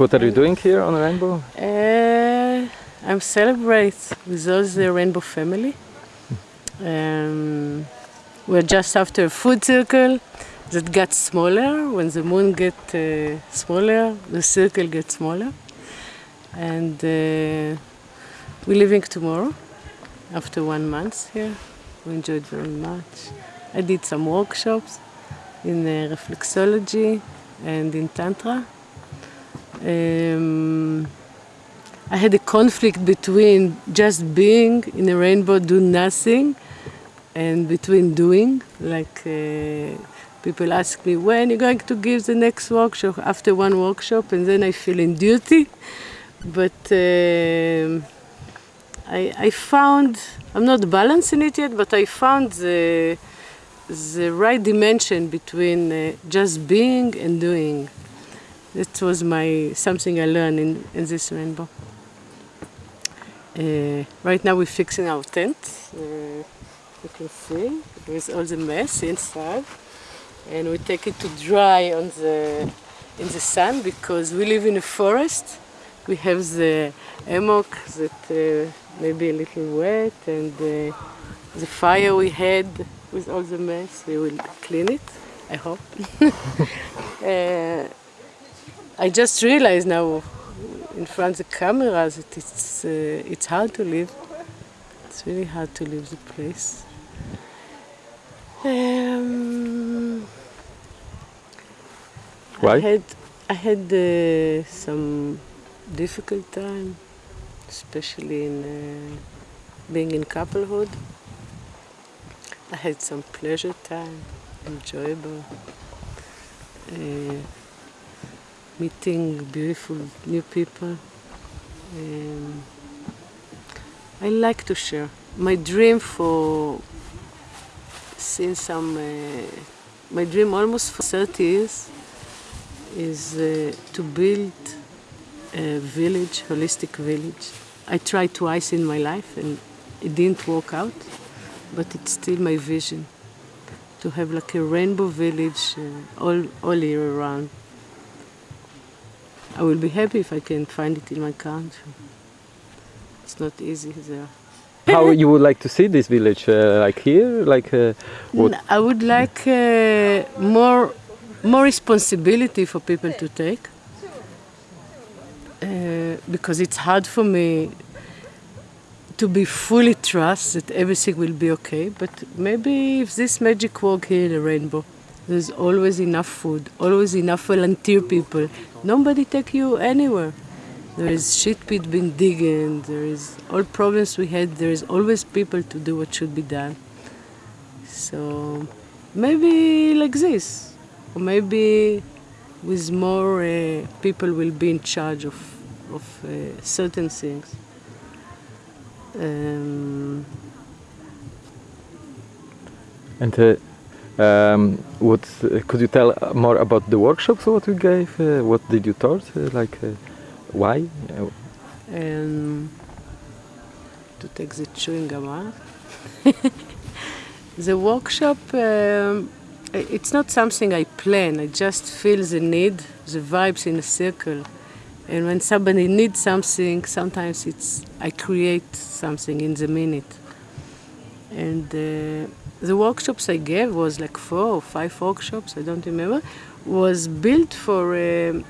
what are you doing here on Rainbow? Uh, I'm celebrate with all the Rainbow family. Um, we're just after a food circle that got smaller. When the moon get uh, smaller, the circle gets smaller. And uh, we're leaving tomorrow after one month here. We enjoyed very much. I did some workshops in uh, reflexology and in Tantra. Um, I had a conflict between just being in a rainbow, do nothing, and between doing. Like uh, people ask me, when are you going to give the next workshop? After one workshop, and then I feel in duty. But um I, I found, I'm not balancing it yet, but I found the, the right dimension between uh, just being and doing. That was my something I learned in, in this rainbow. Uh, right now we're fixing our tent. Uh, you can see with all the mess inside, and we take it to dry on the in the sun because we live in a forest. We have the hammock that uh, may be a little wet, and uh, the fire we had with all the mess. We will clean it. I hope. I just realized now in front of the cameras that it's, uh, it's hard to live. It's really hard to leave the place. Um, Why? I had, I had uh, some difficult time, especially in uh, being in couplehood. I had some pleasure time, enjoyable. Uh, meeting beautiful new people. Um, I like to share. My dream for since I'm uh, my dream almost for 30 years is uh, to build a village, holistic village. I tried twice in my life and it didn't work out, but it's still my vision to have like a rainbow village uh, all, all year round. I will be happy if I can find it in my country. It's not easy there. How you would like to see this village? Uh, like here? Like uh, I would like uh, more, more responsibility for people to take. Uh, because it's hard for me to be fully trust that everything will be okay. But maybe if this magic work here in the rainbow, there's always enough food, always enough volunteer people. Nobody take you anywhere. There is shit pit being digging. There is all problems we had. There is always people to do what should be done. So maybe like this, or maybe with more uh, people will be in charge of of uh, certain things. Um, And uh, um, what could you tell more about the workshops? What you gave? Uh, what did you taught? Uh, like uh, why? And to take the chewing gum out. the workshop, um, it's not something I plan. I just feel the need, the vibes in a circle. And when somebody needs something, sometimes it's I create something in the minute. And uh, the workshops I gave was like four or five workshops. I don't remember. Was built for. Um,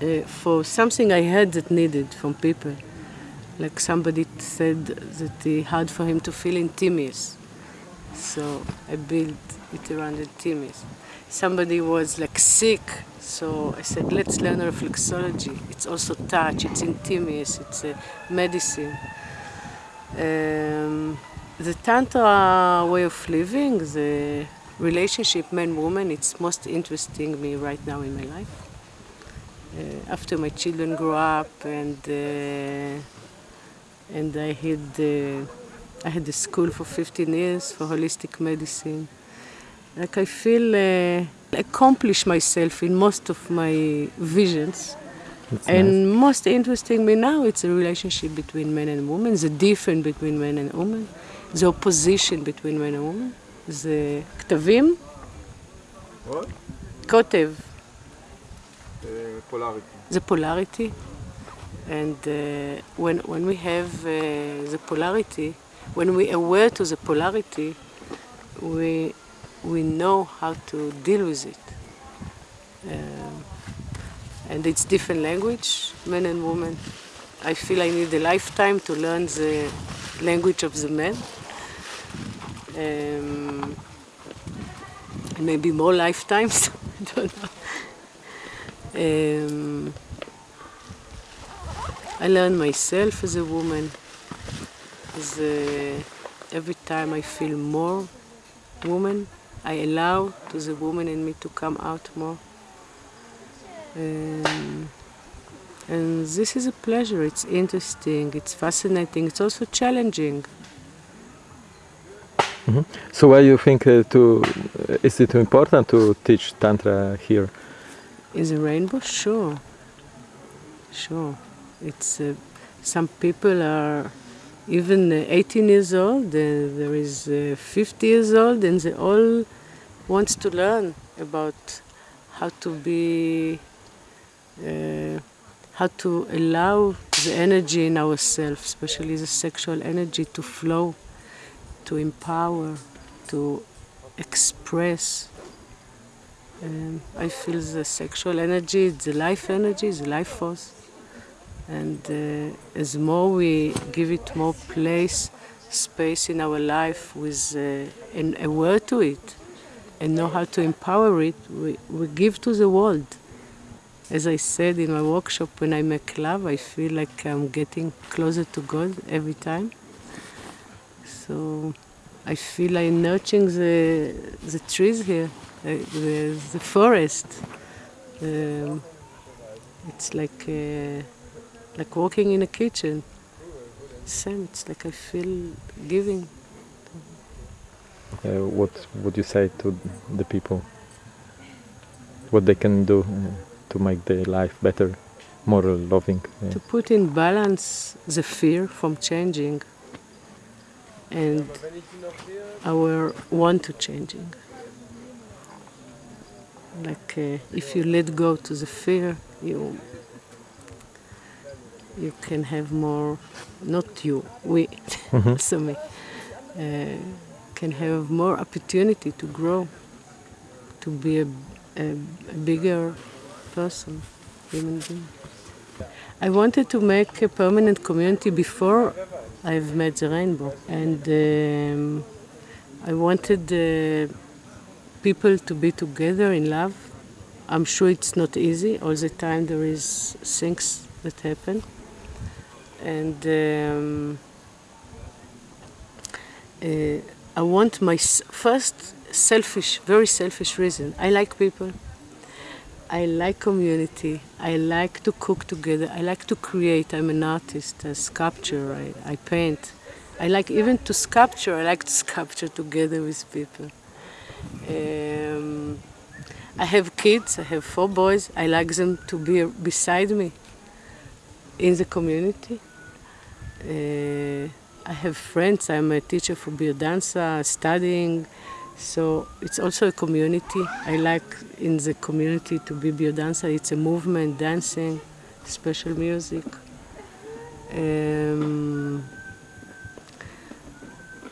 uh, for something I had that needed from people. Like somebody said that it hard for him to feel intimacy. So I built it around intimacy. Somebody was like sick, so I said, let's learn reflexology. It's also touch, it's intimacy, it's uh, medicine. Um, the Tantra way of living, the relationship man-woman, it's most interesting me right now in my life uh, after my children grew up and uh, and I had uh, I had the school for 15 years for holistic medicine. Like I feel uh, accomplish myself in most of my visions. that's And most interesting me now, it's a relationship between men and women, the difference between men and women, the opposition between men and women, the כתבים, What? כותב, polarity. The polarity, and uh, when when we have uh, the polarity, when we aware to the polarity, we we know how to deal with it. Um, and it's different language, men and women. I feel I need a lifetime to learn the language of the men. Um, maybe more lifetimes, I don't know. Um, I learn myself as a woman. As a, every time I feel more woman, I allow to the woman in me to come out more. Um, and this is a pleasure. It's interesting. It's fascinating. It's also challenging. Mm-hmm. So why you think uh, to uh, is it important to teach tantra here? Is a rainbow, sure, sure. It's uh, some people are even uh, 18 years old. there is uh, 50 years old, and they all wants to learn about how to be uh, how to allow the energy in ourselves, especially the sexual energy, to flow, to empower, to express. Um, I feel the sexual energy, the life energy, the life force. And uh, as more we give it more place, space in our life with uh, aware to it and know how to empower it, we, we give to the world. As I said in my workshop, when I make love, I feel like I'm getting closer to God every time. So I feel I'm nurturing the, the trees here, the, the, the forest. Um, it's like uh, like walking in a kitchen. Same, it's like I feel giving. Uh, what would you say to the people? What they can do? To make their life better, more loving. Yeah. To put in balance the fear from changing and our want to changing. Like uh, if you let go to the fear, you you can have more. Not you, we, mm-hmm. also me, uh, can have more opportunity to grow, to be a, a, a bigger person, human being. I wanted to make a permanent community before I've met the rainbow, and um, I wanted uh, people to be together in love. I'm sure it's not easy. All the time there is things that happen, and um, uh, I want my first selfish, very selfish reason. I like people. I like community. I like to cook together. I like to create. I'm an artist, a sculpture. I, I paint. I like even to sculpture. I like to sculpture together with people. Um, I have kids. I have four boys. I like them to be beside me in the community. Uh, I have friends. I'm a teacher for biodanza, studying. So it's also a community. I like in the community to be biodancer. It's a movement, dancing, special music. Um,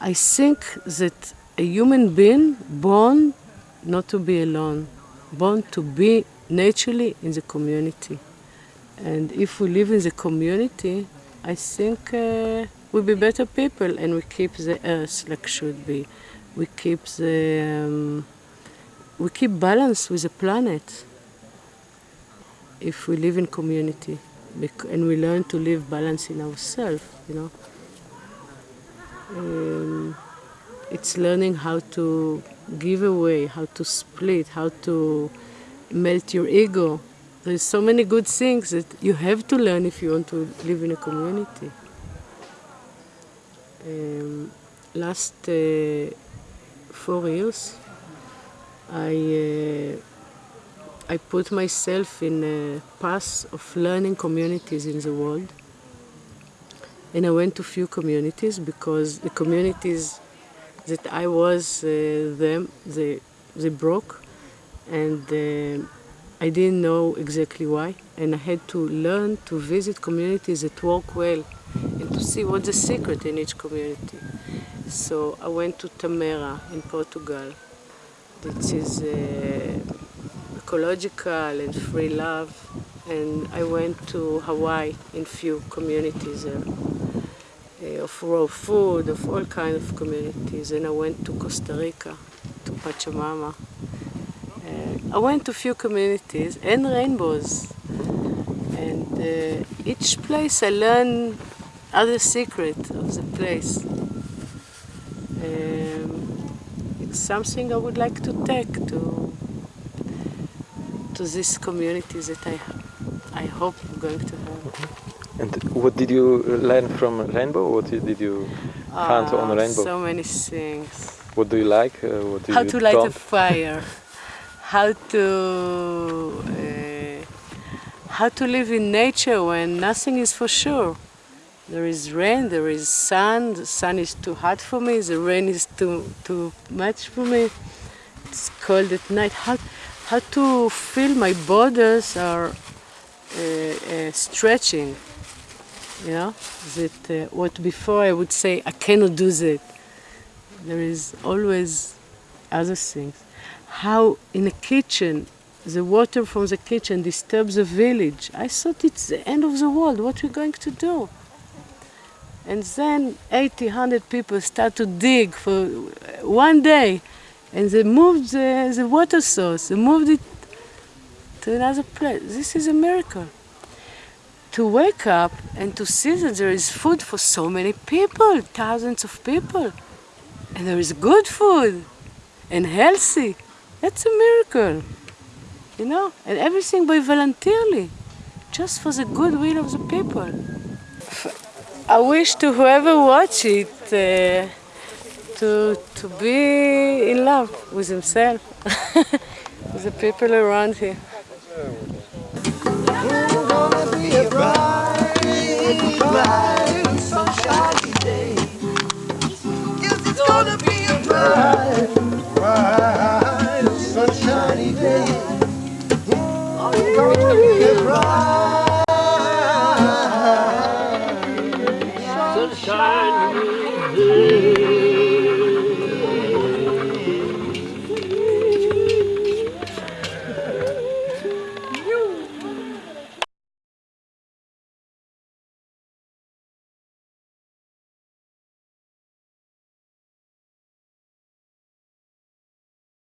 I think that a human being born not to be alone, born to be naturally in the community. And if we live in the community, I think uh, we'll be better people and we keep the earth like should be we keep the um, we keep balance with the planet. If we live in community and we learn to live balance in ourselves you know? Um, it's learning how to give away how to split how to melt your ego. There's so many good things that you have to learn if you want to live in a community. Um, last uh, four years, I uh, I put myself in a path of learning communities in the world, and I went to few communities because the communities that I was uh, them they they broke, and uh, I didn't know exactly why, and I had to learn to visit communities that work well and to see what's the secret in each community. So I went to Tamera in Portugal. This is uh, ecological and free love. And I went to Hawaii in few communities there. Uh, of raw food, of all kind of communities. And I went to Costa Rica, to Pachamama. Uh, I went to few communities and rainbows. And uh, each place I learned other secret of the place. Um, it's something I would like to take to to this community that I I hope I'm going to have. And what did you learn from Rainbow? What did you find Ah, on Rainbow? So many things. What do you like? Uh, what do how you to light a don't? fire, how to uh, how to live in nature when nothing is for sure. There is rain, there is sun. The sun is too hot for me. The rain is too too much for me. It's cold at night. How how to feel my borders are uh, uh, stretching. You know that uh, what before I would say I cannot do that there is always other things. How in a kitchen, the water from the kitchen disturbs the village. I thought it's the end of the world. What are we're going to do? And then 80, 100 people start to dig for one day, and they moved the, the water source. They moved it to another place. This is a miracle. To wake up and to see that there is food for so many people, thousands of people and there is good food and healthy. That's a miracle, you know, and everything by voluntarily, just for the goodwill of the people. I wish to whoever watch it uh, to to be in love with himself, with the people around him. Sunshiny day. Oh, it's gonna be a bright,